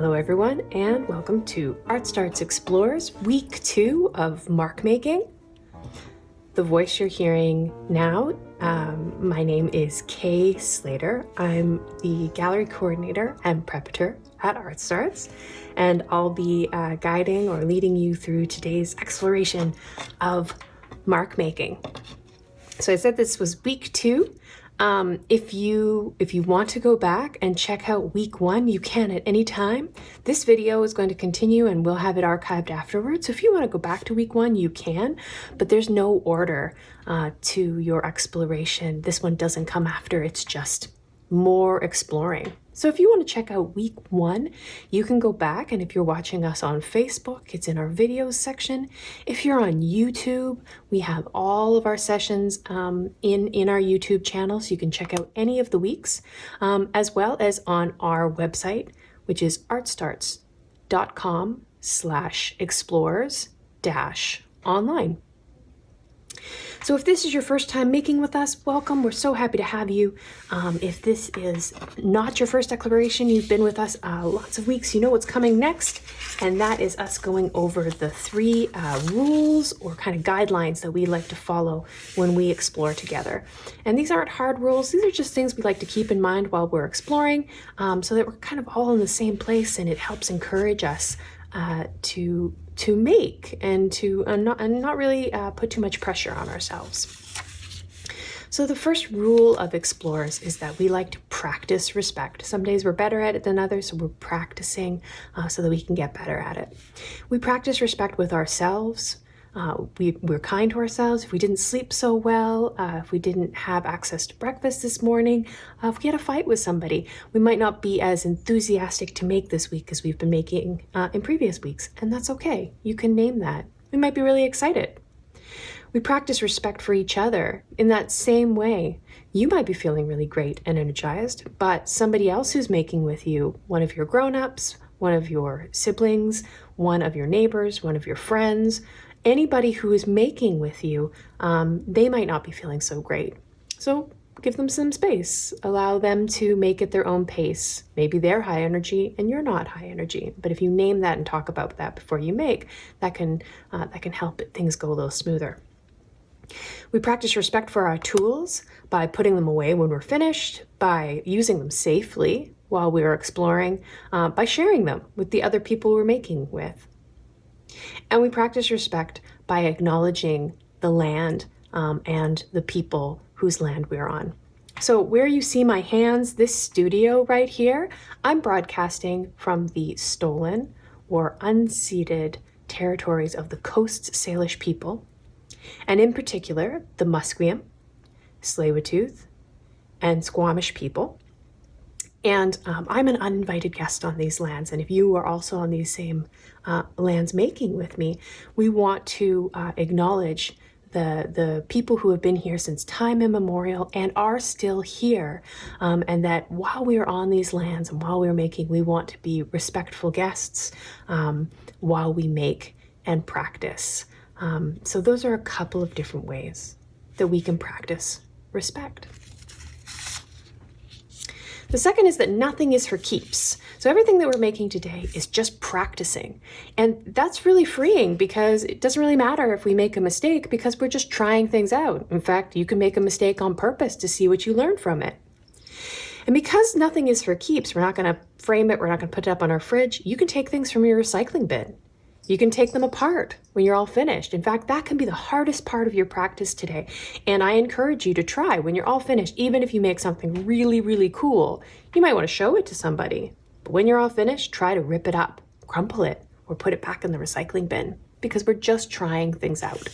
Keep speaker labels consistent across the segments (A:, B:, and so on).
A: Hello everyone and welcome to Art Starts Explorers week two of mark making. The voice you're hearing now, um, my name is Kay Slater. I'm the gallery coordinator and preparator at Art Starts and I'll be uh, guiding or leading you through today's exploration of mark making. So I said this was week two um, if you if you want to go back and check out week one, you can at any time. This video is going to continue and we'll have it archived afterwards. So if you want to go back to week one, you can, but there's no order uh, to your exploration. This one doesn't come after, it's just more exploring. So if you want to check out week one, you can go back and if you're watching us on Facebook, it's in our videos section. If you're on YouTube, we have all of our sessions um, in, in our YouTube channel, so you can check out any of the weeks, um, as well as on our website, which is artstarts.com slash explorers dash online. So if this is your first time making with us, welcome. We're so happy to have you. Um, if this is not your first declaration, you've been with us uh, lots of weeks, you know what's coming next, and that is us going over the three uh, rules or kind of guidelines that we like to follow when we explore together. And these aren't hard rules, these are just things we like to keep in mind while we're exploring um, so that we're kind of all in the same place and it helps encourage us uh, to to make and to uh, not, and not really uh, put too much pressure on ourselves. So the first rule of explorers is that we like to practice respect. Some days we're better at it than others, so we're practicing uh, so that we can get better at it. We practice respect with ourselves, uh, we, we're kind to ourselves. If we didn't sleep so well, uh, if we didn't have access to breakfast this morning, uh, if we had a fight with somebody, we might not be as enthusiastic to make this week as we've been making uh, in previous weeks. And that's okay. You can name that. We might be really excited. We practice respect for each other in that same way. You might be feeling really great and energized, but somebody else who's making with you, one of your grown-ups, one of your siblings, one of your neighbors, one of your friends, anybody who is making with you, um, they might not be feeling so great. So give them some space. Allow them to make at their own pace. Maybe they're high energy and you're not high energy. But if you name that and talk about that before you make, that can, uh, that can help things go a little smoother. We practice respect for our tools by putting them away when we're finished, by using them safely while we're exploring, uh, by sharing them with the other people we're making with. And we practice respect by acknowledging the land um, and the people whose land we're on. So where you see my hands, this studio right here, I'm broadcasting from the stolen or unceded territories of the Coast Salish people, and in particular, the Musqueam, Tsleil-Waututh, and Squamish people. And um, I'm an uninvited guest on these lands. And if you are also on these same uh, lands making with me, we want to uh, acknowledge the, the people who have been here since time immemorial and are still here. Um, and that while we are on these lands and while we're making, we want to be respectful guests um, while we make and practice. Um, so those are a couple of different ways that we can practice respect. The second is that nothing is for keeps. So everything that we're making today is just practicing. And that's really freeing because it doesn't really matter if we make a mistake because we're just trying things out. In fact, you can make a mistake on purpose to see what you learn from it. And because nothing is for keeps, we're not going to frame it, we're not going to put it up on our fridge, you can take things from your recycling bin. You can take them apart when you're all finished. In fact, that can be the hardest part of your practice today. And I encourage you to try when you're all finished, even if you make something really, really cool, you might want to show it to somebody. But when you're all finished, try to rip it up, crumple it, or put it back in the recycling bin because we're just trying things out.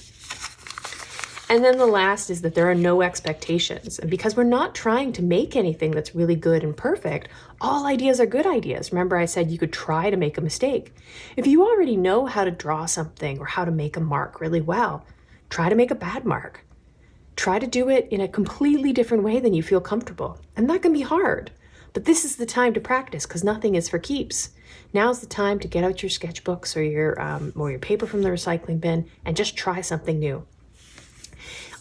A: And then the last is that there are no expectations. And because we're not trying to make anything that's really good and perfect, all ideas are good ideas. Remember I said you could try to make a mistake. If you already know how to draw something or how to make a mark really well, try to make a bad mark. Try to do it in a completely different way than you feel comfortable. And that can be hard. But this is the time to practice because nothing is for keeps. Now's the time to get out your sketchbooks or your, um, or your paper from the recycling bin and just try something new.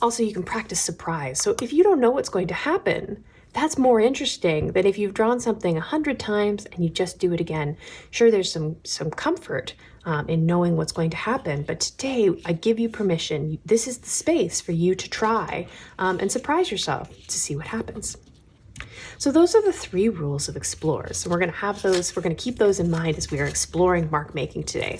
A: Also, you can practice surprise. So if you don't know what's going to happen, That's more interesting than if you've drawn something a hundred times and you just do it again. Sure, there's some, some comfort um, in knowing what's going to happen, but today I give you permission. This is the space for you to try um, and surprise yourself to see what happens. So those are the three rules of explorers. So we're going to have those, we're going to keep those in mind as we are exploring mark making today.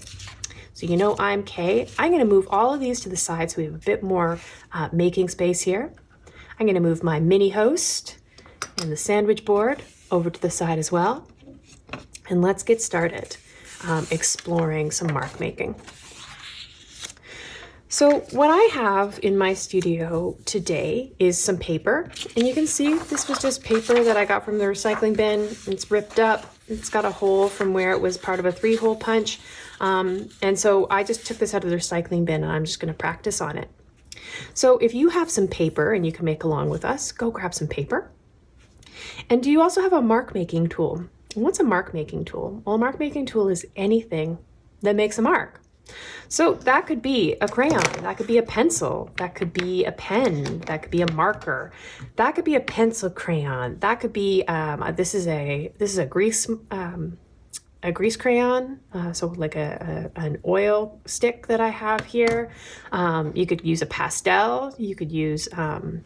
A: So you know I'm Kay. I'm going to move all of these to the side so we have a bit more uh, making space here. I'm going to move my mini host and the sandwich board over to the side as well. And let's get started um, exploring some mark making. So what I have in my studio today is some paper and you can see this was just paper that I got from the recycling bin. It's ripped up. It's got a hole from where it was part of a three hole punch. Um, and so I just took this out of the recycling bin and I'm just going to practice on it. So if you have some paper and you can make along with us, go grab some paper. And do you also have a mark making tool? what's a mark making tool? Well, a mark making tool is anything that makes a mark. So that could be a crayon, that could be a pencil, that could be a pen, that could be a marker, that could be a pencil crayon, that could be, um, this is a, this is a grease, um, a grease crayon, uh, so like a, a, an oil stick that I have here. Um, you could use a pastel, you could use um,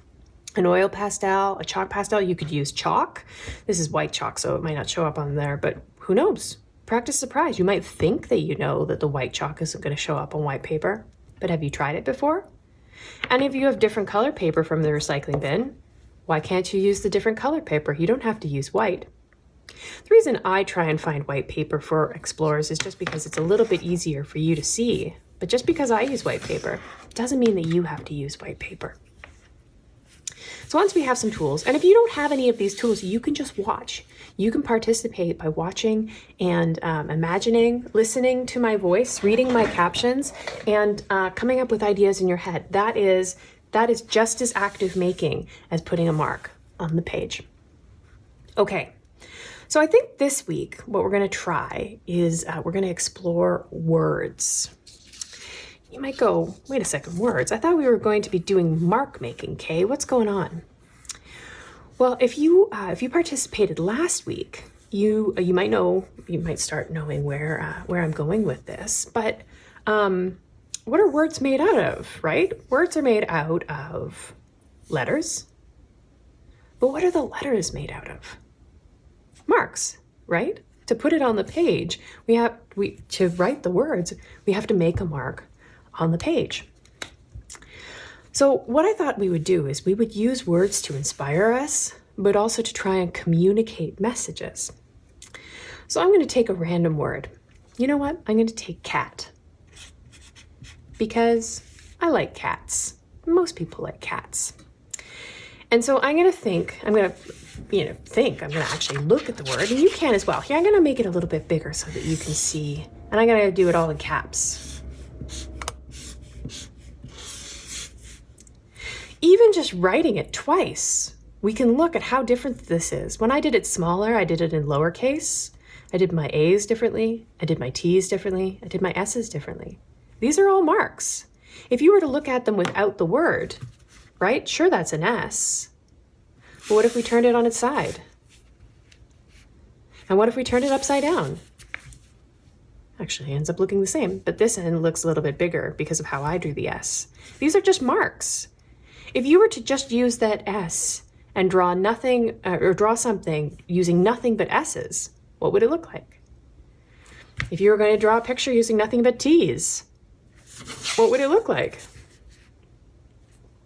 A: an oil pastel, a chalk pastel, you could use chalk. This is white chalk, so it might not show up on there, but who knows? Practice surprise. You might think that you know that the white chalk isn't going to show up on white paper, but have you tried it before? And if you have different color paper from the recycling bin, why can't you use the different color paper? You don't have to use white. The reason I try and find white paper for explorers is just because it's a little bit easier for you to see. But just because I use white paper doesn't mean that you have to use white paper. So once we have some tools, and if you don't have any of these tools, you can just watch. You can participate by watching and um, imagining, listening to my voice, reading my captions, and uh, coming up with ideas in your head. That is, that is just as active making as putting a mark on the page. Okay, so I think this week, what we're gonna try is uh, we're gonna explore words. You might go, wait a second, words. I thought we were going to be doing mark making, Kay. What's going on? Well, if you uh, if you participated last week, you uh, you might know you might start knowing where uh, where I'm going with this. But um, what are words made out of? Right? Words are made out of letters. But what are the letters made out of? Marks, right? To put it on the page, we have we to write the words, we have to make a mark on the page. So what I thought we would do is we would use words to inspire us, but also to try and communicate messages. So I'm going to take a random word. You know what? I'm going to take cat because I like cats. Most people like cats. And so I'm going to think, I'm going to you know, think. I'm going to actually look at the word, and you can as well. Here, I'm going to make it a little bit bigger so that you can see. And I'm going to do it all in caps. Even just writing it twice, we can look at how different this is. When I did it smaller, I did it in lowercase. I did my A's differently. I did my T's differently. I did my S's differently. These are all marks. If you were to look at them without the word, right? Sure, that's an S. But what if we turned it on its side? And what if we turned it upside down? Actually, it ends up looking the same, but this end looks a little bit bigger because of how I drew the S. These are just marks. If you were to just use that S and draw nothing, uh, or draw something using nothing but S's, what would it look like? If you were going to draw a picture using nothing but T's, what would it look like?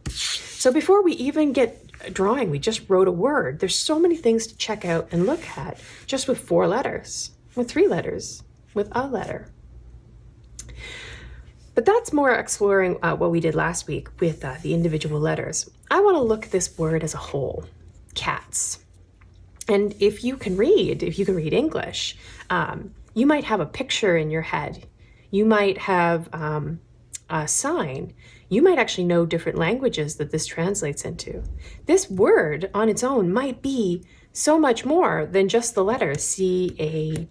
A: So before we even get drawing, we just wrote a word. There's so many things to check out and look at just with four letters, with three letters, with a letter. But that's more exploring uh, what we did last week with uh, the individual letters. I want to look at this word as a whole, cats. And if you can read, if you can read English, um, you might have a picture in your head. You might have um, a sign you might actually know different languages that this translates into. This word on its own might be so much more than just the letter C-A-T-S.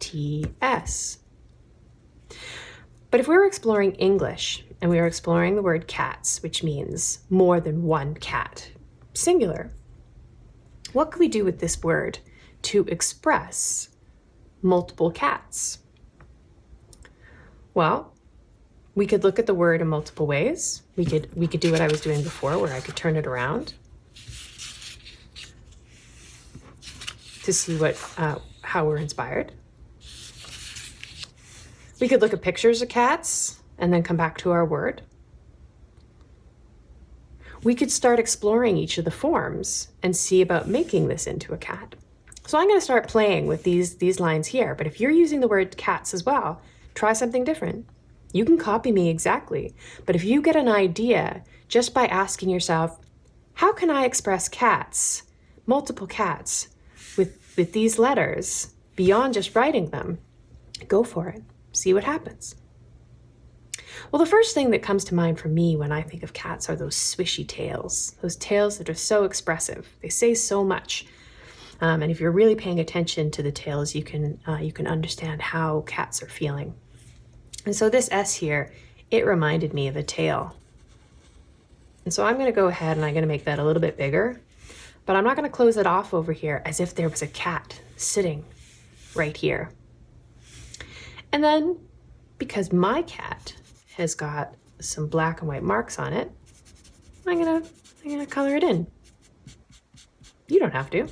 A: But if we were exploring English and we were exploring the word cats, which means more than one cat, singular, what can we do with this word to express multiple cats? Well, we could look at the word in multiple ways. We could, we could do what I was doing before where I could turn it around to see what, uh, how we're inspired. We could look at pictures of cats and then come back to our word. We could start exploring each of the forms and see about making this into a cat. So I'm going to start playing with these, these lines here, but if you're using the word cats as well, try something different. You can copy me exactly, but if you get an idea just by asking yourself, how can I express cats, multiple cats, with, with these letters beyond just writing them, go for it. See what happens. Well, the first thing that comes to mind for me when I think of cats are those swishy tails, those tails that are so expressive. They say so much. Um, and if you're really paying attention to the tails, you can, uh, you can understand how cats are feeling. And so this S here, it reminded me of a tail. And so I'm going to go ahead and I'm going to make that a little bit bigger, but I'm not going to close it off over here as if there was a cat sitting right here. And then because my cat has got some black and white marks on it, I'm gonna, I'm gonna color it in. You don't have to.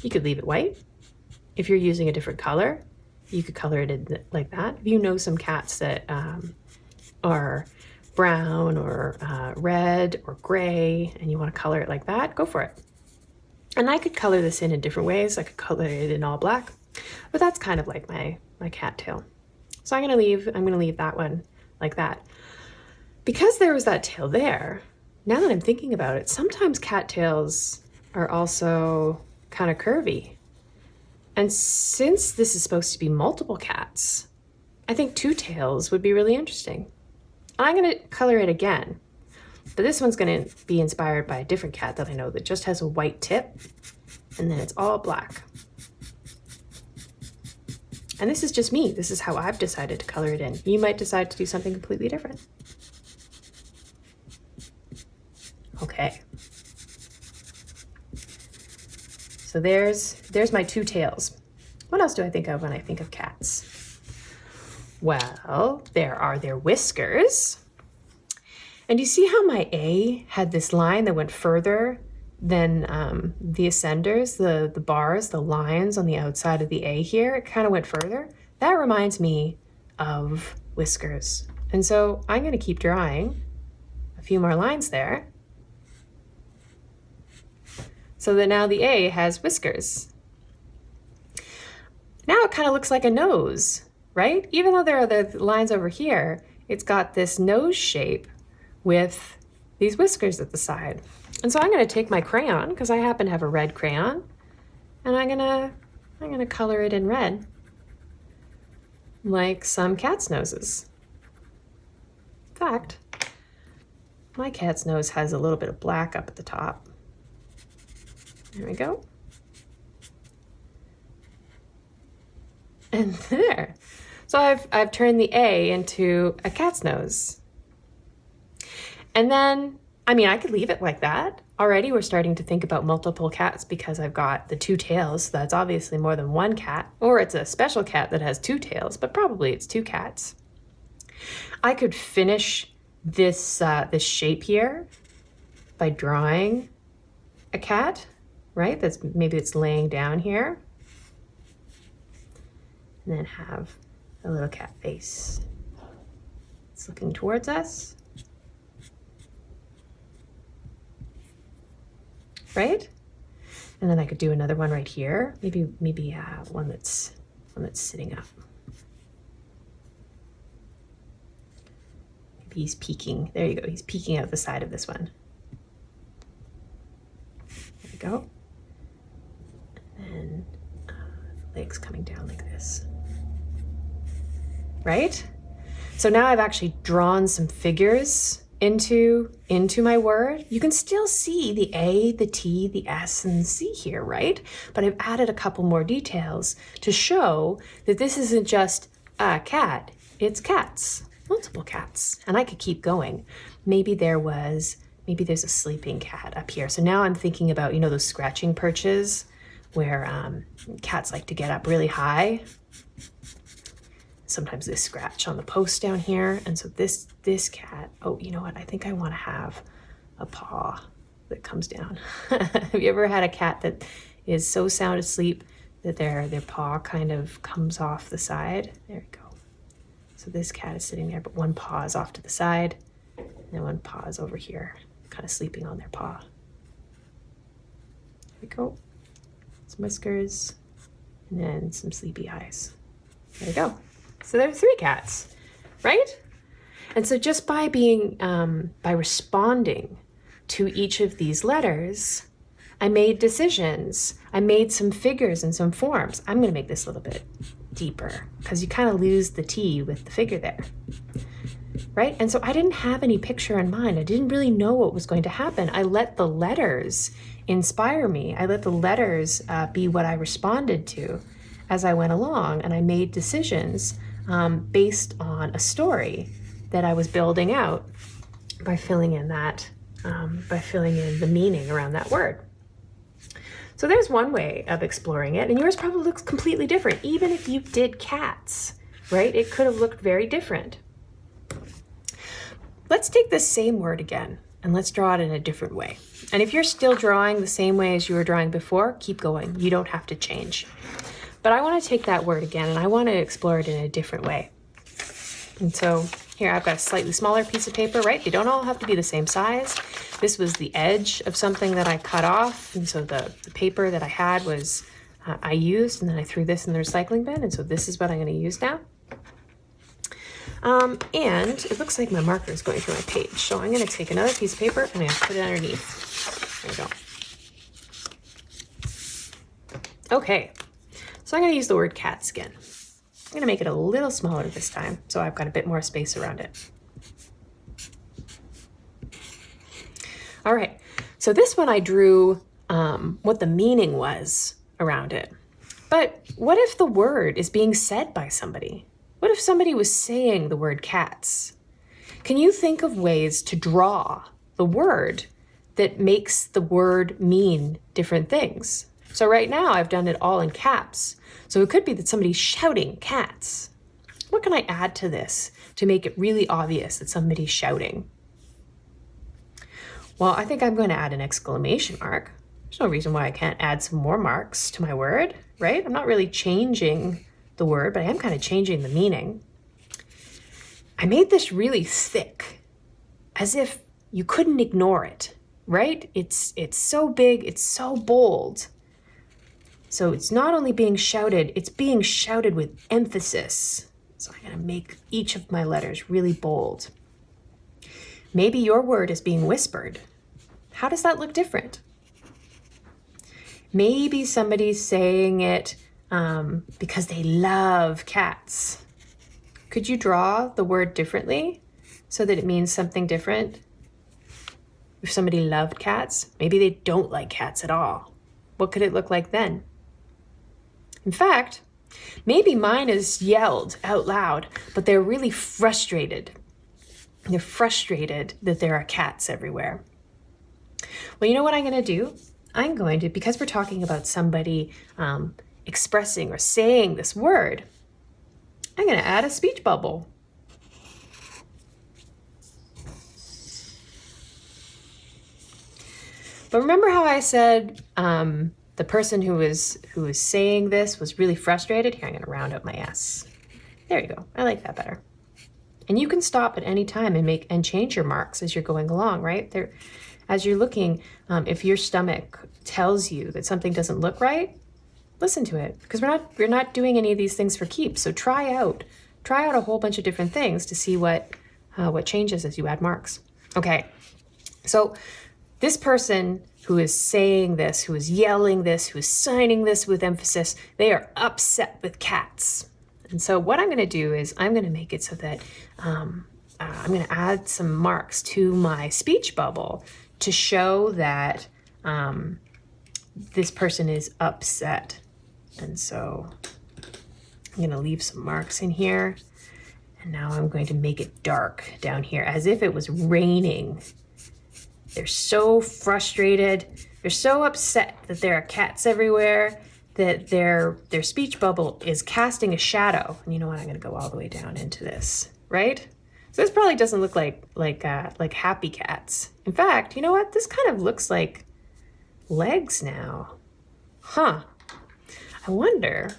A: You could leave it white. If you're using a different color, you could color it in like that. If you know some cats that um, are brown or uh, red or gray and you want to color it like that, go for it. And I could color this in in different ways. I could color it in all black, but that's kind of like my, my cat tail. So I'm gonna leave, I'm gonna leave that one like that. Because there was that tail there, now that I'm thinking about it, sometimes cattails are also kind of curvy. And since this is supposed to be multiple cats, I think two tails would be really interesting. I'm gonna color it again, but this one's gonna be inspired by a different cat that I know that just has a white tip and then it's all black. And this is just me. This is how I've decided to color it in. You might decide to do something completely different. Okay. So there's, there's my two tails. What else do I think of when I think of cats? Well, there are their whiskers. And you see how my A had this line that went further than um, the ascenders, the, the bars, the lines on the outside of the A here, it kind of went further. That reminds me of whiskers. And so I'm going to keep drawing a few more lines there so that now the A has whiskers. Now it kind of looks like a nose, right? Even though there are the lines over here, it's got this nose shape with these whiskers at the side. And so I'm going to take my crayon, because I happen to have a red crayon, and I'm going to I'm going to color it in red, like some cat's noses. In fact, my cat's nose has a little bit of black up at the top. There we go. And there. So I've, I've turned the A into a cat's nose. And then I mean, I could leave it like that. Already we're starting to think about multiple cats because I've got the two tails. So that's obviously more than one cat. Or it's a special cat that has two tails, but probably it's two cats. I could finish this, uh, this shape here by drawing a cat, right? That's Maybe it's laying down here. And then have a little cat face. It's looking towards us. right? And then I could do another one right here. Maybe, maybe uh, one that's one that's sitting up. Maybe he's peeking. There you go. He's peeking out the side of this one. There we go. And legs coming down like this. Right? So now I've actually drawn some figures into, into my word, you can still see the A, the T, the S, and the C here, right? But I've added a couple more details to show that this isn't just a cat, it's cats, multiple cats. And I could keep going. Maybe there was maybe there's a sleeping cat up here. So now I'm thinking about, you know, those scratching perches where um, cats like to get up really high. Sometimes they scratch on the post down here. And so this, this cat, oh, you know what? I think I want to have a paw that comes down. have you ever had a cat that is so sound asleep that their, their paw kind of comes off the side? There we go. So this cat is sitting there, but one paw is off to the side and one paw is over here, kind of sleeping on their paw. There we go. Some whiskers and then some sleepy eyes. There we go. So there are three cats, right? And so just by being, um, by responding to each of these letters, I made decisions. I made some figures and some forms. I'm gonna make this a little bit deeper because you kind of lose the T with the figure there. Right? And so I didn't have any picture in mind. I didn't really know what was going to happen. I let the letters inspire me. I let the letters uh, be what I responded to as I went along. And I made decisions um, based on a story that I was building out by filling in that, um, by filling in the meaning around that word. So there's one way of exploring it, and yours probably looks completely different. Even if you did cats, right? It could have looked very different. Let's take the same word again, and let's draw it in a different way. And if you're still drawing the same way as you were drawing before, keep going. You don't have to change. But I want to take that word again, and I want to explore it in a different way. And so here I've got a slightly smaller piece of paper, right? They don't all have to be the same size. This was the edge of something that I cut off. And so the, the paper that I had was, uh, I used, and then I threw this in the recycling bin. And so this is what I'm gonna use now. Um, and it looks like my marker is going through my page. So I'm gonna take another piece of paper and I'm gonna put it underneath. There we go. Okay, so I'm gonna use the word cat skin. I'm gonna make it a little smaller this time, so I've got a bit more space around it. All right, so this one I drew um, what the meaning was around it. But what if the word is being said by somebody? What if somebody was saying the word cats? Can you think of ways to draw the word that makes the word mean different things? So right now I've done it all in caps. So it could be that somebody's shouting cats. What can I add to this to make it really obvious that somebody's shouting? Well, I think I'm going to add an exclamation mark. There's no reason why I can't add some more marks to my word, right? I'm not really changing the word, but I am kind of changing the meaning. I made this really thick, as if you couldn't ignore it, right? It's, it's so big, it's so bold. So it's not only being shouted, it's being shouted with emphasis. So I'm gonna make each of my letters really bold. Maybe your word is being whispered, how does that look different? Maybe somebody's saying it um, because they love cats. Could you draw the word differently so that it means something different? If somebody loved cats, maybe they don't like cats at all. What could it look like then? In fact, maybe mine is yelled out loud, but they're really frustrated. They're frustrated that there are cats everywhere. Well, you know what I'm going to do? I'm going to, because we're talking about somebody um, expressing or saying this word, I'm going to add a speech bubble. But remember how I said um, the person who was who was saying this was really frustrated? Here, I'm going to round out my S. There you go. I like that better. And you can stop at any time and make and change your marks as you're going along, right? There, as you're looking, um, if your stomach tells you that something doesn't look right, listen to it because we're not we're not doing any of these things for keeps. So try out try out a whole bunch of different things to see what uh, what changes as you add marks. Okay, so this person who is saying this, who is yelling this, who is signing this with emphasis, they are upset with cats. And so what I'm going to do is I'm going to make it so that um, uh, I'm going to add some marks to my speech bubble to show that um, this person is upset. And so I'm going to leave some marks in here. And now I'm going to make it dark down here as if it was raining They're so frustrated. They're so upset that there are cats everywhere that their their speech bubble is casting a shadow. And you know what? I'm going to go all the way down into this, right? So this probably doesn't look like like uh, like happy cats. In fact, you know what? This kind of looks like legs now. Huh. I wonder.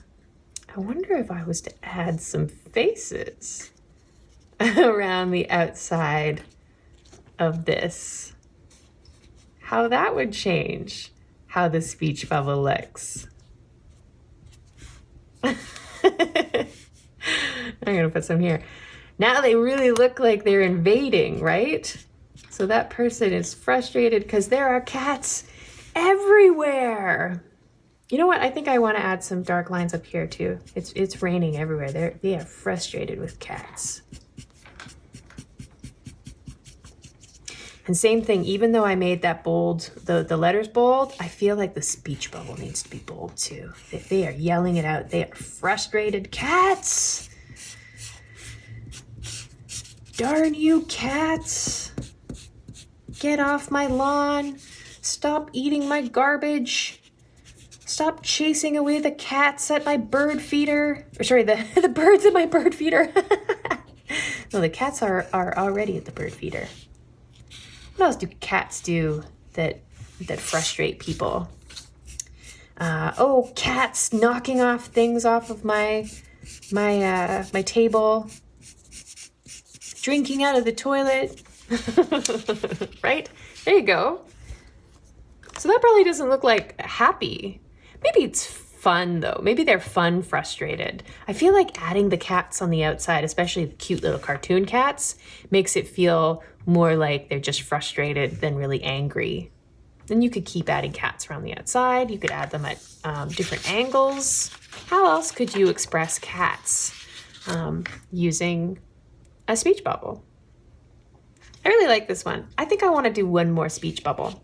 A: I wonder if I was to add some faces around the outside of this, how that would change how the speech bubble looks. I'm gonna put some here. Now they really look like they're invading, right? So that person is frustrated because there are cats everywhere. You know what? I think I want to add some dark lines up here too. It's it's raining everywhere. They're they are frustrated with cats. And same thing, even though I made that bold, the, the letters bold, I feel like the speech bubble needs to be bold too. They, they are yelling it out. They are frustrated cats. Darn you cats. Get off my lawn. Stop eating my garbage. Stop chasing away the cats at my bird feeder. Or sorry, the, the birds at my bird feeder. no, the cats are, are already at the bird feeder. What else do cats do that that frustrate people? Uh, oh, cats knocking off things off of my my uh, my table, drinking out of the toilet. right? There you go. So that probably doesn't look like happy. Maybe it's fun though. Maybe they're fun frustrated. I feel like adding the cats on the outside, especially the cute little cartoon cats, makes it feel more like they're just frustrated than really angry. Then you could keep adding cats around the outside. You could add them at um, different angles. How else could you express cats um, using a speech bubble? I really like this one. I think I want to do one more speech bubble.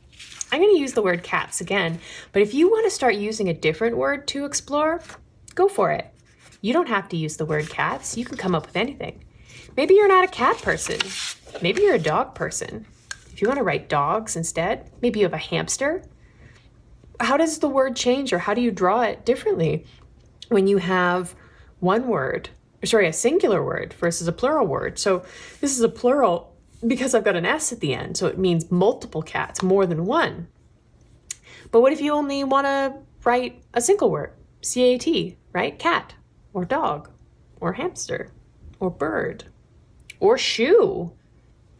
A: I'm going to use the word cats again, but if you want to start using a different word to explore, go for it. You don't have to use the word cats. You can come up with anything. Maybe you're not a cat person. Maybe you're a dog person. If you want to write dogs instead, maybe you have a hamster. How does the word change or how do you draw it differently when you have one word, sorry, a singular word versus a plural word? So this is a plural because I've got an S at the end, so it means multiple cats, more than one. But what if you only want to write a single word, C-A-T, right? Cat, or dog, or hamster, or bird, or shoe,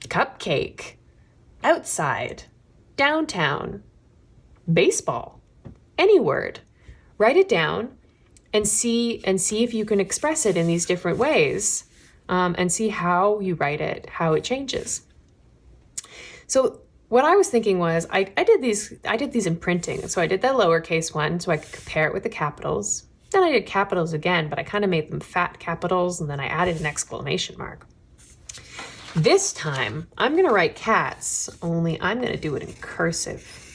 A: cupcake, outside, downtown, baseball, any word. Write it down and see and see if you can express it in these different ways um, and see how you write it, how it changes. So what I was thinking was I, I did these I did these in printing. So I did the lowercase one so I could compare it with the capitals. Then I did capitals again, but I kind of made them fat capitals and then I added an exclamation mark. This time, I'm going to write cats, only I'm going to do it in cursive.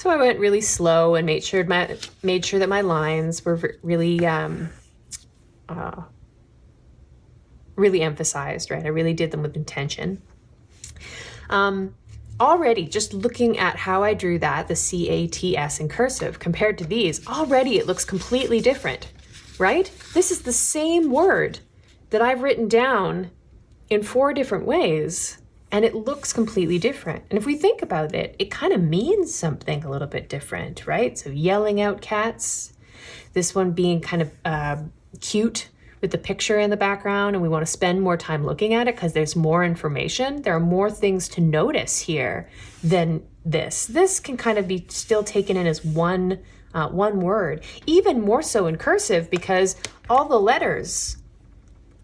A: So I went really slow and made sure my made sure that my lines were really um, uh, really emphasized, right? I really did them with intention. Um, already just looking at how I drew that, the C-A-T-S in cursive, compared to these, already it looks completely different, right? This is the same word that I've written down in four different ways, and it looks completely different. And if we think about it, it kind of means something a little bit different, right? So yelling out cats, this one being kind of uh, cute, with the picture in the background and we want to spend more time looking at it because there's more information, there are more things to notice here than this. This can kind of be still taken in as one, uh, one word, even more so in cursive because all the letters,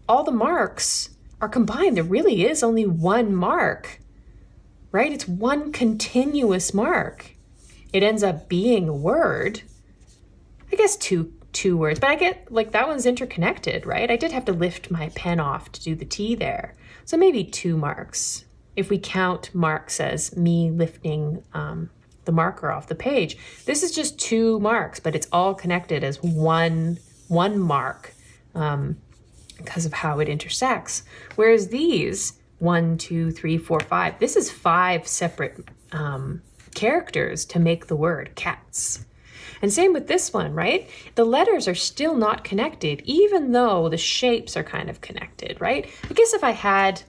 A: all the marks are combined. There really is only one mark, right? It's one continuous mark. It ends up being a word. I guess two two words, but I get like that one's interconnected, right? I did have to lift my pen off to do the T there. So maybe two marks. If we count marks as me lifting um, the marker off the page, this is just two marks, but it's all connected as one one mark um, because of how it intersects. Whereas these, one, two, three, four, five, this is five separate um, characters to make the word cats. And same with this one, right? The letters are still not connected, even though the shapes are kind of connected, right? I guess if I had,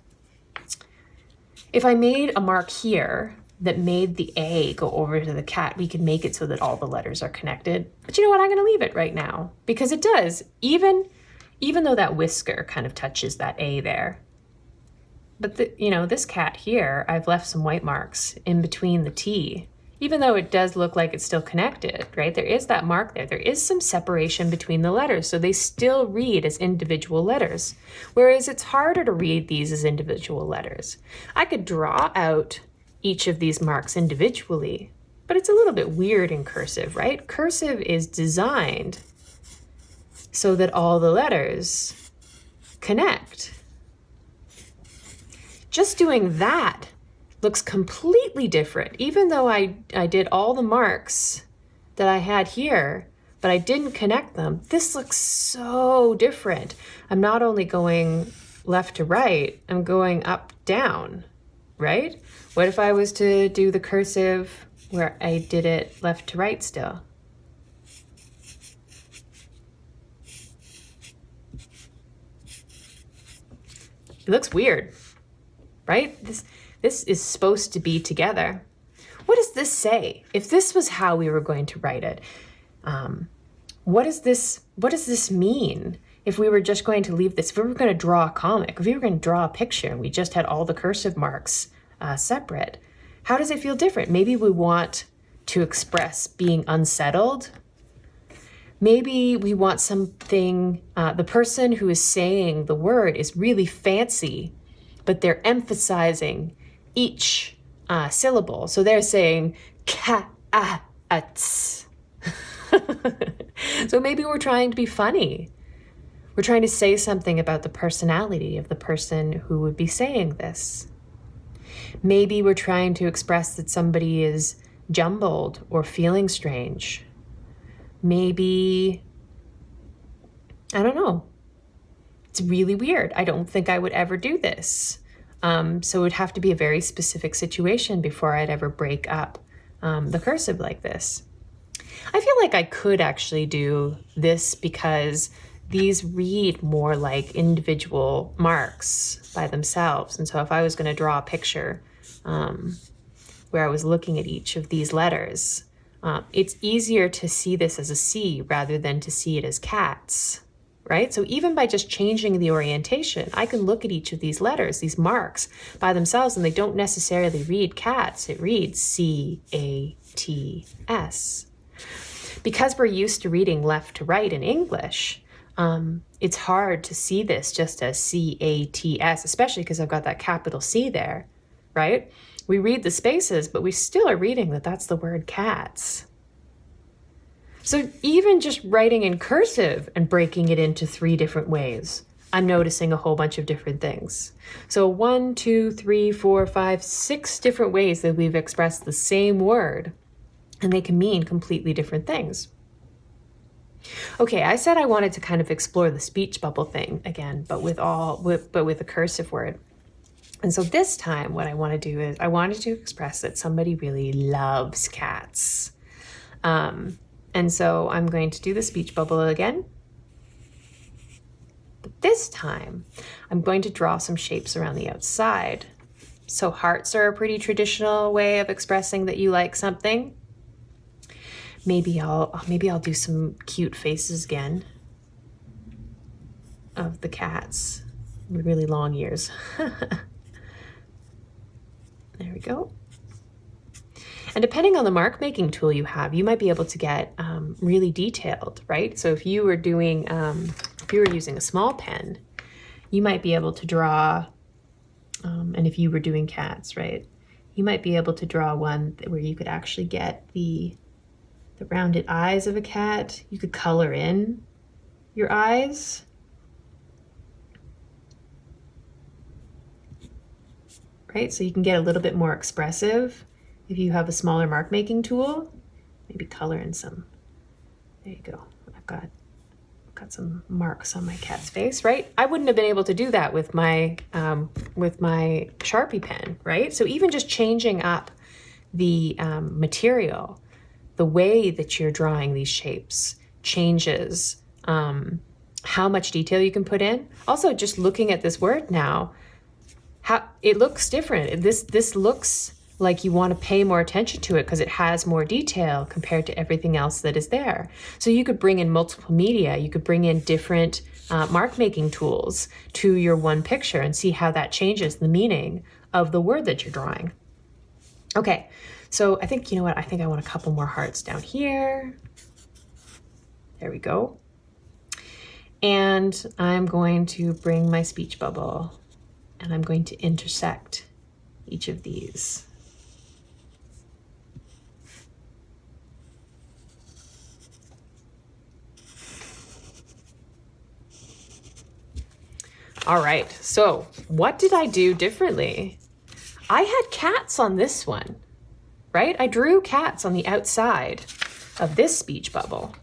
A: if I made a mark here that made the A go over to the cat, we could make it so that all the letters are connected. But you know what? I'm going to leave it right now because it does. Even, even though that whisker kind of touches that A there. But, the, you know, this cat here, I've left some white marks in between the T even though it does look like it's still connected, right? There is that mark there. There is some separation between the letters, so they still read as individual letters, whereas it's harder to read these as individual letters. I could draw out each of these marks individually, but it's a little bit weird in cursive, right? Cursive is designed so that all the letters connect. Just doing that looks completely different. Even though I, I did all the marks that I had here, but I didn't connect them, this looks so different. I'm not only going left to right, I'm going up, down, right? What if I was to do the cursive where I did it left to right still? It looks weird, right? This this is supposed to be together. What does this say? If this was how we were going to write it, um, what does this what does this mean? If we were just going to leave this, if we were going to draw a comic, if we were going to draw a picture and we just had all the cursive marks uh, separate, how does it feel different? Maybe we want to express being unsettled. Maybe we want something, uh, the person who is saying the word is really fancy, but they're emphasizing each uh, syllable. So they're saying so maybe we're trying to be funny. We're trying to say something about the personality of the person who would be saying this. Maybe we're trying to express that somebody is jumbled or feeling strange. Maybe, I don't know. It's really weird. I don't think I would ever do this. Um, so it would have to be a very specific situation before I'd ever break up um, the cursive like this. I feel like I could actually do this because these read more like individual marks by themselves. And so if I was going to draw a picture um, where I was looking at each of these letters, uh, it's easier to see this as a C rather than to see it as cats right? So even by just changing the orientation, I can look at each of these letters, these marks by themselves, and they don't necessarily read cats. It reads C-A-T-S. Because we're used to reading left to right in English, um, it's hard to see this just as C-A-T-S, especially because I've got that capital C there, right? We read the spaces, but we still are reading that that's the word cats. So even just writing in cursive and breaking it into three different ways, I'm noticing a whole bunch of different things. So one, two, three, four, five, six different ways that we've expressed the same word, and they can mean completely different things. Okay, I said I wanted to kind of explore the speech bubble thing again, but with all, with, but with a cursive word. And so this time what I want to do is I wanted to express that somebody really loves cats. Um, and so I'm going to do the speech bubble again. But this time, I'm going to draw some shapes around the outside. So hearts are a pretty traditional way of expressing that you like something. Maybe I'll maybe I'll do some cute faces again of the cats with really long ears. there we go. And depending on the mark making tool you have, you might be able to get um, really detailed, right? So if you were doing, um, if you were using a small pen, you might be able to draw, um, and if you were doing cats, right? You might be able to draw one where you could actually get the, the rounded eyes of a cat. You could color in your eyes. Right, so you can get a little bit more expressive if you have a smaller mark making tool, maybe color in some. There you go. I've got got some marks on my cat's face, right? I wouldn't have been able to do that with my um, with my Sharpie pen, right? So even just changing up the um, material, the way that you're drawing these shapes changes um, how much detail you can put in. Also, just looking at this word now, how it looks different. This this looks like you want to pay more attention to it because it has more detail compared to everything else that is there. So you could bring in multiple media, you could bring in different uh, mark making tools to your one picture and see how that changes the meaning of the word that you're drawing. Okay, so I think, you know what, I think I want a couple more hearts down here. There we go. And I'm going to bring my speech bubble and I'm going to intersect each of these. All right, so what did I do differently? I had cats on this one, right? I drew cats on the outside of this speech bubble.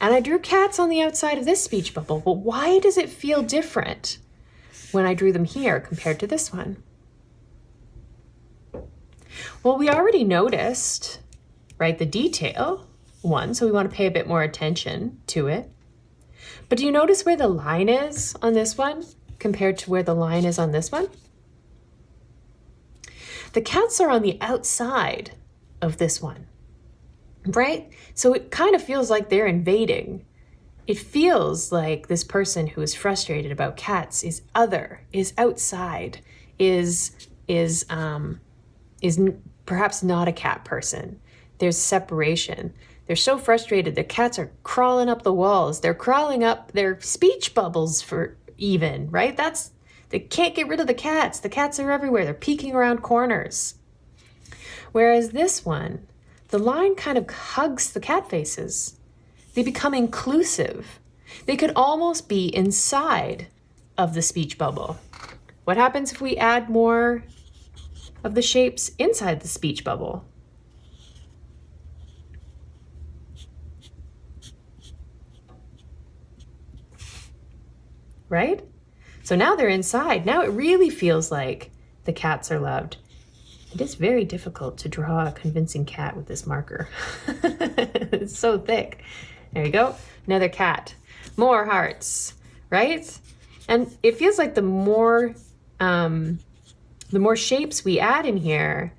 A: And I drew cats on the outside of this speech bubble. But why does it feel different when I drew them here compared to this one? Well, we already noticed, right, the detail one, so we want to pay a bit more attention to it. But do you notice where the line is on this one? compared to where the line is on this one? The cats are on the outside of this one, right? So it kind of feels like they're invading. It feels like this person who is frustrated about cats is other, is outside, is is um, is perhaps not a cat person. There's separation. They're so frustrated. The cats are crawling up the walls. They're crawling up their speech bubbles for even, right? That's, they can't get rid of the cats. The cats are everywhere. They're peeking around corners. Whereas this one, the line kind of hugs the cat faces. They become inclusive. They could almost be inside of the speech bubble. What happens if we add more of the shapes inside the speech bubble? right? So now they're inside. Now it really feels like the cats are loved. It is very difficult to draw a convincing cat with this marker. it's so thick. There you go. Another cat. More hearts, right? And it feels like the more um, the more shapes we add in here,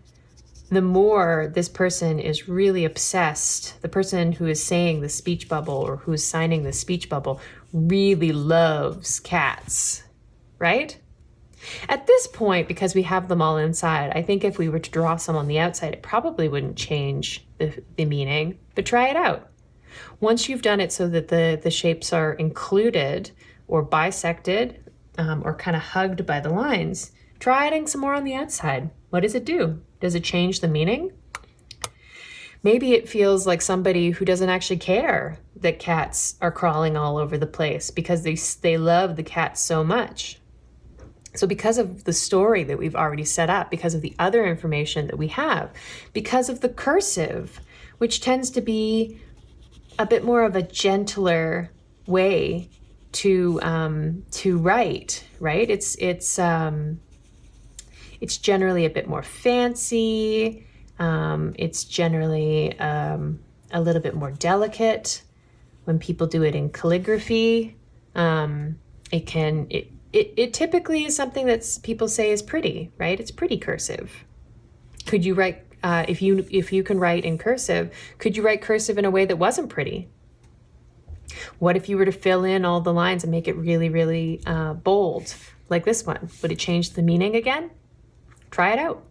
A: the more this person is really obsessed. The person who is saying the speech bubble or who's signing the speech bubble really loves cats, right? At this point, because we have them all inside, I think if we were to draw some on the outside, it probably wouldn't change the, the meaning, but try it out. Once you've done it so that the, the shapes are included or bisected um, or kind of hugged by the lines, try adding some more on the outside. What does it do? Does it change the meaning? Maybe it feels like somebody who doesn't actually care that cats are crawling all over the place because they, they love the cats so much. So because of the story that we've already set up, because of the other information that we have, because of the cursive, which tends to be a bit more of a gentler way to um, to write, right? It's it's um, it's generally a bit more fancy. Um, it's generally um, a little bit more delicate. When people do it in calligraphy, um, it can, it, it, it typically is something that people say is pretty, right? It's pretty cursive. Could you write, uh, if you if you can write in cursive, could you write cursive in a way that wasn't pretty? What if you were to fill in all the lines and make it really, really uh, bold, like this one? Would it change the meaning again? Try it out.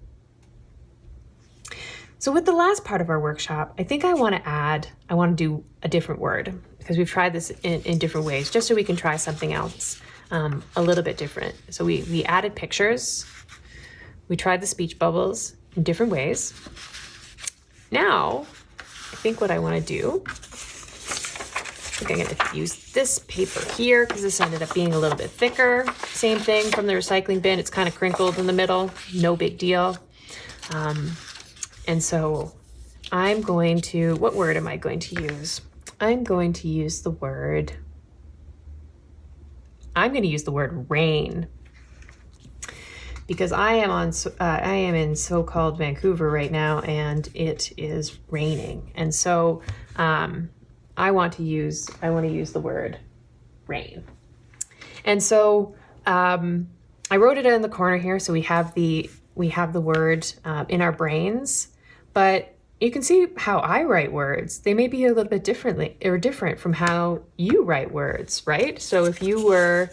A: So with the last part of our workshop, I think I want to add, I want to do a different word because we've tried this in, in different ways, just so we can try something else um, a little bit different. So we, we added pictures, we tried the speech bubbles different ways. Now, I think what I want to do, I think I'm going to use this paper here because this ended up being a little bit thicker. Same thing from the recycling bin. It's kind of crinkled in the middle. No big deal. Um, and so I'm going to, what word am I going to use? I'm going to use the word I'm going to use the word rain because I am on uh, I am in so-called Vancouver right now and it is raining. And so um, I want to use I want to use the word rain. And so um, I wrote it in the corner here so we have the we have the word uh, in our brains. But you can see how I write words. They may be a little bit differently or different from how you write words right? So if you were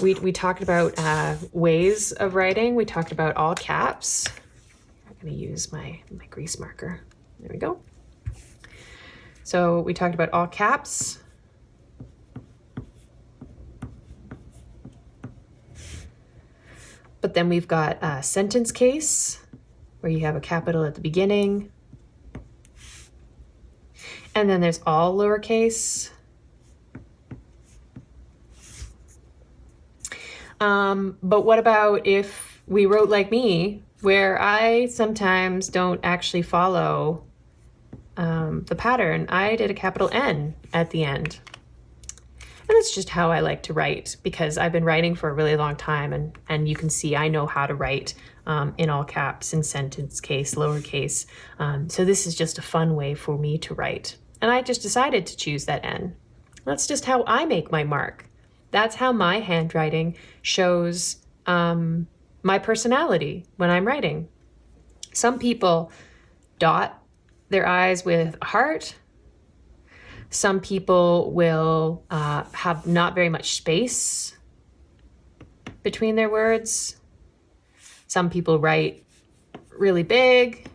A: we, we talked about uh, ways of writing. We talked about all caps. I'm going to use my, my grease marker. There we go. So we talked about all caps. But then we've got a sentence case where you have a capital at the beginning. And then there's all lowercase Um, but what about if we wrote like me, where I sometimes don't actually follow um, the pattern? I did a capital N at the end. And that's just how I like to write because I've been writing for a really long time and, and you can see I know how to write um, in all caps, in sentence case, lowercase. Um, so this is just a fun way for me to write. And I just decided to choose that N. That's just how I make my mark. That's how my handwriting shows um, my personality when I'm writing. Some people dot their i's with a heart. Some people will uh, have not very much space between their words. Some people write really big,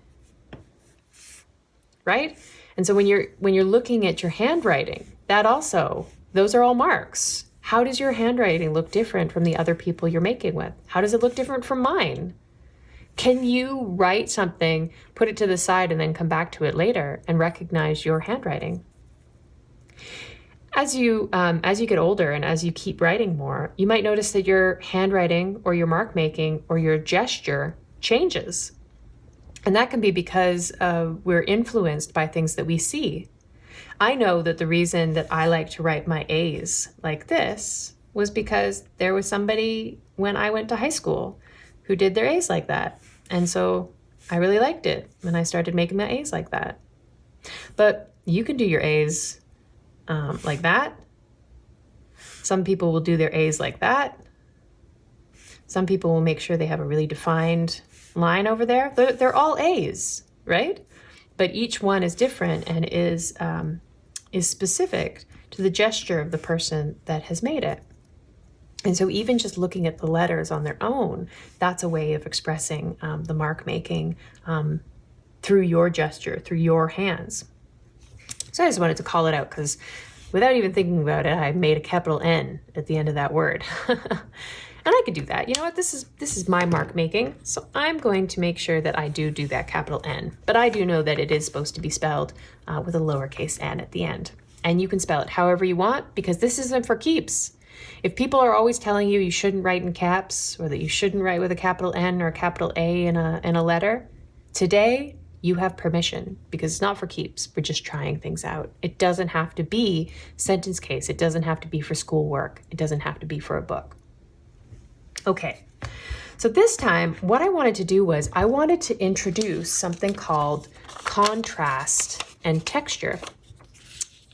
A: right? And so when you're when you're looking at your handwriting, that also those are all marks. How does your handwriting look different from the other people you're making with? How does it look different from mine? Can you write something, put it to the side, and then come back to it later and recognize your handwriting? As you um, as you get older and as you keep writing more, you might notice that your handwriting or your mark making or your gesture changes. And that can be because uh, we're influenced by things that we see. I know that the reason that I like to write my A's like this was because there was somebody when I went to high school who did their A's like that. And so I really liked it when I started making my A's like that. But you can do your A's um, like that. Some people will do their A's like that. Some people will make sure they have a really defined line over there. They're, they're all A's, right? But each one is different and is um, is specific to the gesture of the person that has made it. And so even just looking at the letters on their own, that's a way of expressing um, the mark making um, through your gesture, through your hands. So I just wanted to call it out because without even thinking about it, I made a capital N at the end of that word. And I could do that. You know what? This is this is my mark making. So I'm going to make sure that I do do that capital N. But I do know that it is supposed to be spelled uh, with a lowercase n at the end. And you can spell it however you want because this isn't for keeps. If people are always telling you you shouldn't write in caps or that you shouldn't write with a capital N or a capital A in a, in a letter, today you have permission because it's not for keeps. We're just trying things out. It doesn't have to be sentence case. It doesn't have to be for schoolwork. It doesn't have to be for a book. Okay, so this time what I wanted to do was I wanted to introduce something called contrast and texture.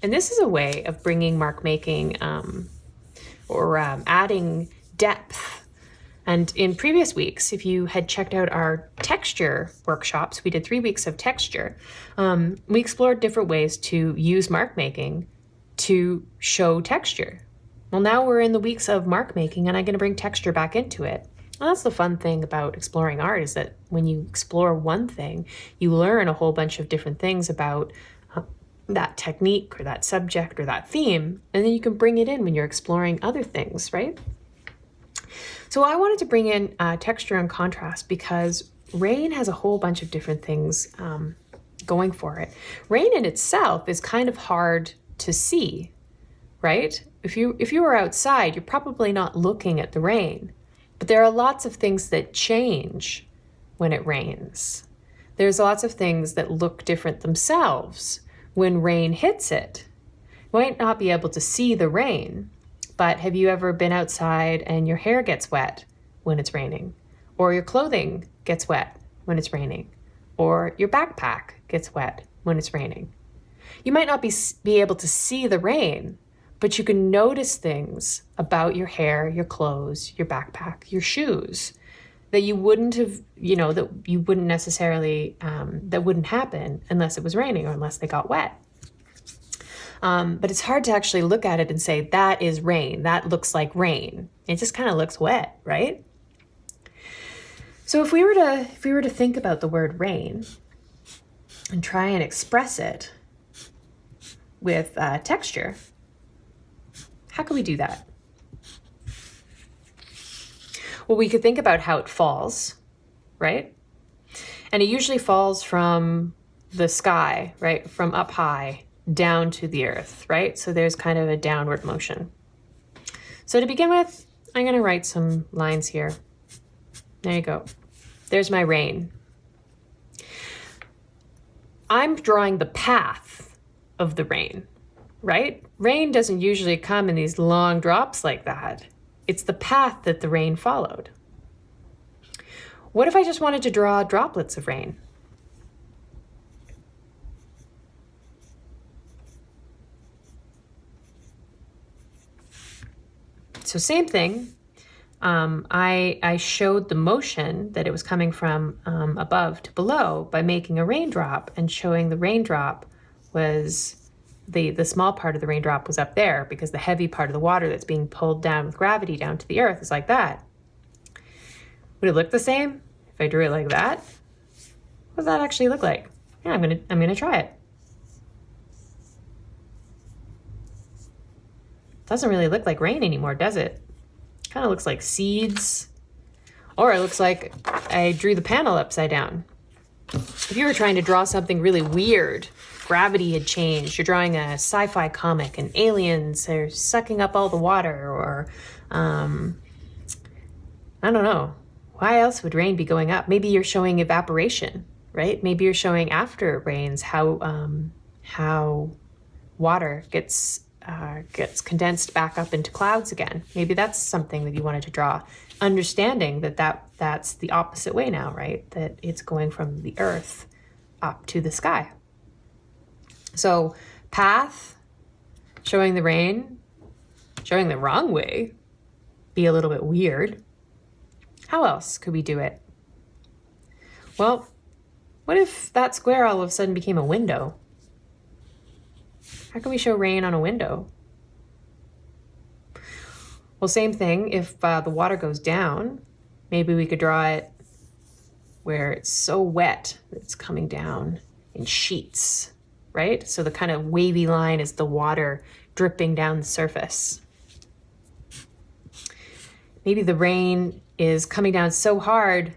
A: And this is a way of bringing mark making um, or um, adding depth. And in previous weeks, if you had checked out our texture workshops, we did three weeks of texture. Um, we explored different ways to use mark making to show texture, well, now we're in the weeks of mark making and I'm going to bring texture back into it. Well, that's the fun thing about exploring art is that when you explore one thing, you learn a whole bunch of different things about uh, that technique or that subject or that theme, and then you can bring it in when you're exploring other things, right? So I wanted to bring in uh, texture and contrast because rain has a whole bunch of different things um, going for it. Rain in itself is kind of hard to see, right? If you, if you were outside, you're probably not looking at the rain. But there are lots of things that change when it rains. There's lots of things that look different themselves when rain hits it. You might not be able to see the rain, but have you ever been outside and your hair gets wet when it's raining? Or your clothing gets wet when it's raining? Or your backpack gets wet when it's raining? You might not be, be able to see the rain, but you can notice things about your hair, your clothes, your backpack, your shoes that you wouldn't have, you know, that you wouldn't necessarily, um, that wouldn't happen unless it was raining or unless they got wet. Um, but it's hard to actually look at it and say, that is rain. That looks like rain. It just kind of looks wet, right? So if we were to, if we were to think about the word rain and try and express it with uh, texture, how can we do that? Well, we could think about how it falls, right? And it usually falls from the sky, right? From up high down to the earth, right? So there's kind of a downward motion. So to begin with, I'm going to write some lines here. There you go. There's my rain. I'm drawing the path of the rain, right? Rain doesn't usually come in these long drops like that. It's the path that the rain followed. What if I just wanted to draw droplets of rain? So same thing. Um, I, I showed the motion that it was coming from um, above to below by making a raindrop and showing the raindrop was the, the small part of the raindrop was up there because the heavy part of the water that's being pulled down with gravity down to the earth is like that. Would it look the same if I drew it like that? What does that actually look like? Yeah, I'm gonna, I'm gonna try it. Doesn't really look like rain anymore, does it? Kind of looks like seeds. Or it looks like I drew the panel upside down. If you were trying to draw something really weird, gravity had changed, you're drawing a sci-fi comic and aliens are sucking up all the water or, um, I don't know. Why else would rain be going up? Maybe you're showing evaporation, right? Maybe you're showing after it rains how, um, how water gets uh, gets condensed back up into clouds again. Maybe that's something that you wanted to draw. Understanding that, that that's the opposite way now, right? That it's going from the earth up to the sky. So path, showing the rain, showing the wrong way, be a little bit weird. How else could we do it? Well, what if that square all of a sudden became a window? How can we show rain on a window? Well, same thing, if uh, the water goes down, maybe we could draw it where it's so wet that it's coming down in sheets, right? So the kind of wavy line is the water dripping down the surface. Maybe the rain is coming down so hard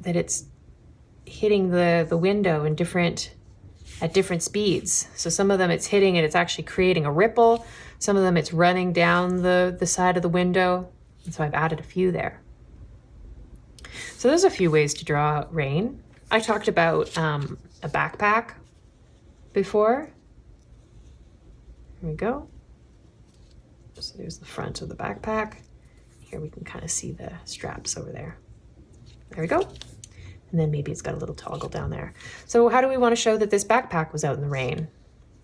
A: that it's hitting the, the window in different at different speeds. So some of them it's hitting and it's actually creating a ripple. Some of them it's running down the, the side of the window. And so I've added a few there. So there's a few ways to draw rain. I talked about um, a backpack before. Here we go. So there's the front of the backpack. Here we can kind of see the straps over there. There we go. And then maybe it's got a little toggle down there. So how do we want to show that this backpack was out in the rain?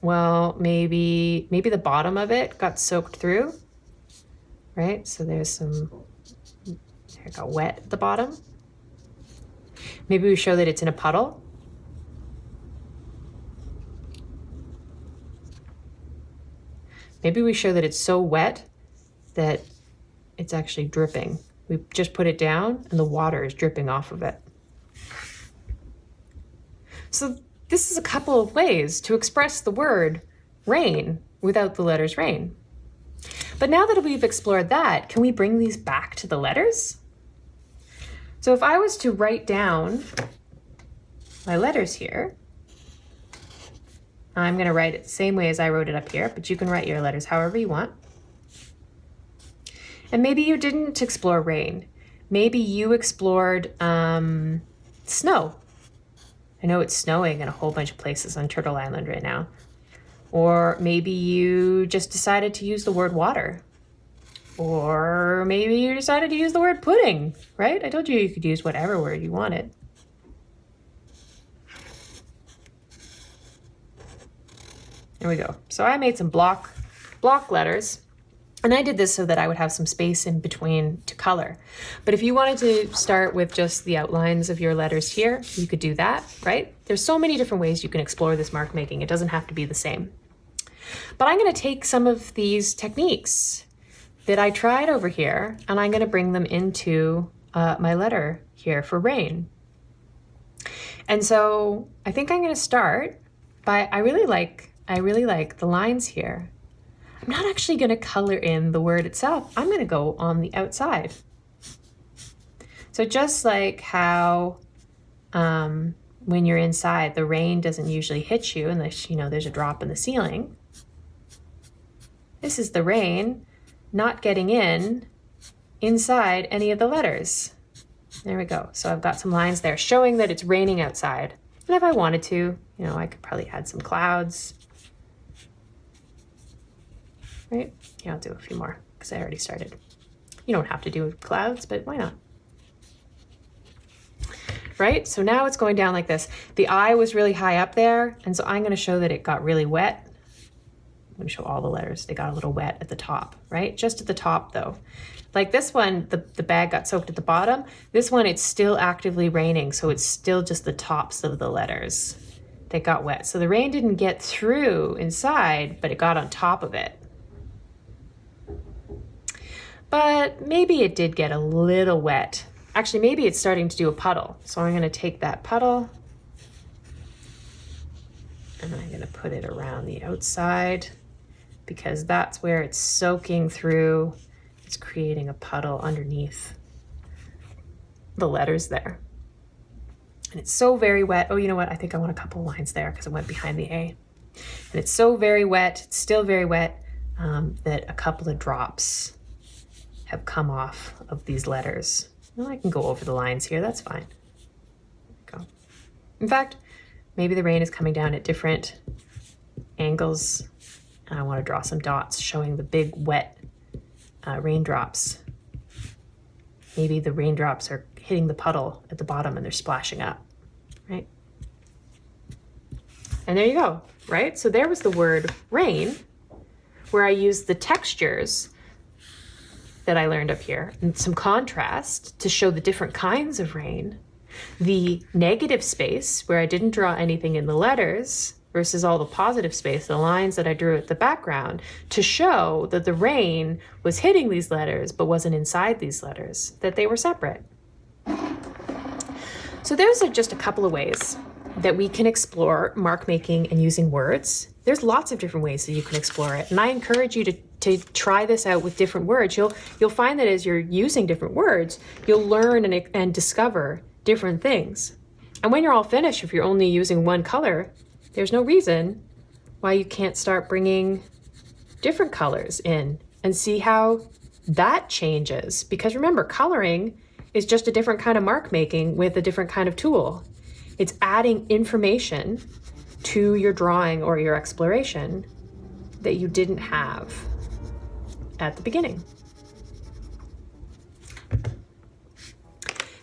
A: Well, maybe, maybe the bottom of it got soaked through, right? So there's some, it got wet at the bottom. Maybe we show that it's in a puddle. Maybe we show that it's so wet that it's actually dripping. We just put it down and the water is dripping off of it. So this is a couple of ways to express the word rain without the letters rain. But now that we've explored that, can we bring these back to the letters? So if I was to write down my letters here, I'm going to write it the same way as I wrote it up here, but you can write your letters however you want. And maybe you didn't explore rain. Maybe you explored um, snow I know it's snowing in a whole bunch of places on Turtle Island right now. Or maybe you just decided to use the word water. Or maybe you decided to use the word pudding, right? I told you you could use whatever word you wanted. There we go. So I made some block, block letters. And I did this so that I would have some space in between to color. But if you wanted to start with just the outlines of your letters here, you could do that, right? There's so many different ways you can explore this mark making. It doesn't have to be the same. But I'm going to take some of these techniques that I tried over here and I'm going to bring them into uh, my letter here for rain. And so I think I'm going to start by, I really like, I really like the lines here. I'm not actually going to color in the word itself. I'm going to go on the outside. So just like how um, when you're inside, the rain doesn't usually hit you unless, you know, there's a drop in the ceiling. This is the rain not getting in inside any of the letters. There we go. So I've got some lines there showing that it's raining outside. And if I wanted to, you know, I could probably add some clouds right? Yeah, I'll do a few more because I already started. You don't have to do clouds, but why not? Right, so now it's going down like this. The eye was really high up there, and so I'm gonna show that it got really wet. I'm gonna show all the letters. They got a little wet at the top, right? Just at the top though. Like this one, the, the bag got soaked at the bottom. This one, it's still actively raining, so it's still just the tops of the letters that got wet. So the rain didn't get through inside, but it got on top of it but maybe it did get a little wet. Actually, maybe it's starting to do a puddle. So I'm gonna take that puddle and I'm gonna put it around the outside because that's where it's soaking through. It's creating a puddle underneath the letters there. And it's so very wet. Oh, you know what? I think I want a couple lines there because it went behind the A. And it's so very wet, it's still very wet, um, that a couple of drops have come off of these letters. Well, I can go over the lines here, that's fine. Go. In fact, maybe the rain is coming down at different angles and I want to draw some dots showing the big wet uh, raindrops. Maybe the raindrops are hitting the puddle at the bottom and they're splashing up, right? And there you go, right? So there was the word rain, where I used the textures that I learned up here and some contrast to show the different kinds of rain. The negative space where I didn't draw anything in the letters versus all the positive space, the lines that I drew at the background to show that the rain was hitting these letters but wasn't inside these letters, that they were separate. So those are just a couple of ways that we can explore mark making and using words. There's lots of different ways that you can explore it. And I encourage you to, to try this out with different words. You'll, you'll find that as you're using different words, you'll learn and, and discover different things. And when you're all finished, if you're only using one color, there's no reason why you can't start bringing different colors in and see how that changes. Because remember, coloring is just a different kind of mark making with a different kind of tool. It's adding information to your drawing or your exploration that you didn't have at the beginning.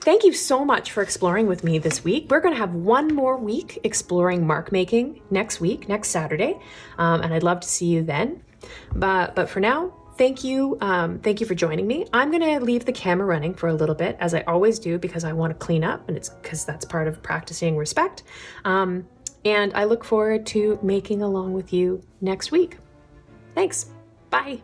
A: Thank you so much for exploring with me this week. We're going to have one more week exploring mark making next week, next Saturday, um, and I'd love to see you then. But, but for now, thank you. Um, thank you for joining me. I'm going to leave the camera running for a little bit, as I always do, because I want to clean up, and it's because that's part of practicing respect. Um, and I look forward to making along with you next week. Thanks. Bye.